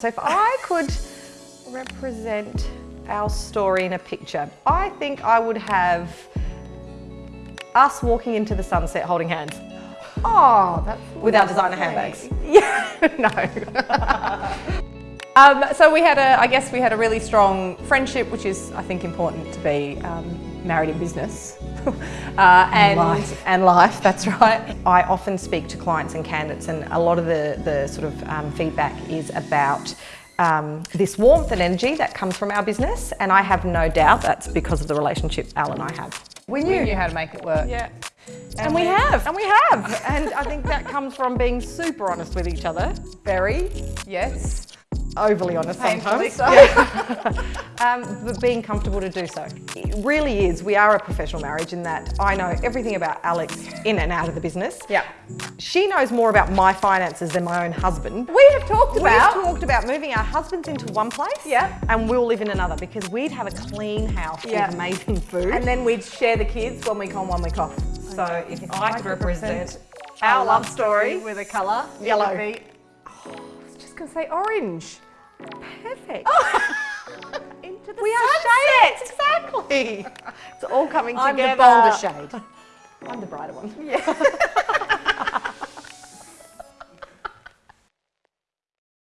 So if I could represent our story in a picture, I think I would have us walking into the sunset holding hands. Oh, that's with our designer handbags. Yeah, no. um, so we had a, I guess we had a really strong friendship, which is, I think, important to be um, married in business. uh, and, life. and life, that's right. I often speak to clients and candidates and a lot of the, the sort of um, feedback is about um, this warmth and energy that comes from our business and I have no doubt that's because of the relationship Al and I have. We knew, we knew how to make it work. Yeah. And, and we, we have. And we have. and I think that comes from being super honest with each other. Very, yes. Overly honest Painfully sometimes. So. um, but being comfortable to do so. It really is. We are a professional marriage in that I know everything about Alex in and out of the business. Yeah. She knows more about my finances than my own husband. We have talked about. We've talked about moving our husbands into one place. Yeah. And we'll live in another because we'd have a clean house yeah. with amazing food. And then we'd share the kids one week on, one week off. So if, if I, I, could represent, our love story with a colour, yellow. Be, oh, I was just going to say orange. Perfect. Oh. Into the we sunset. Exactly. It's all coming I'm together. I'm the bolder shade. I'm the brighter one. Yeah.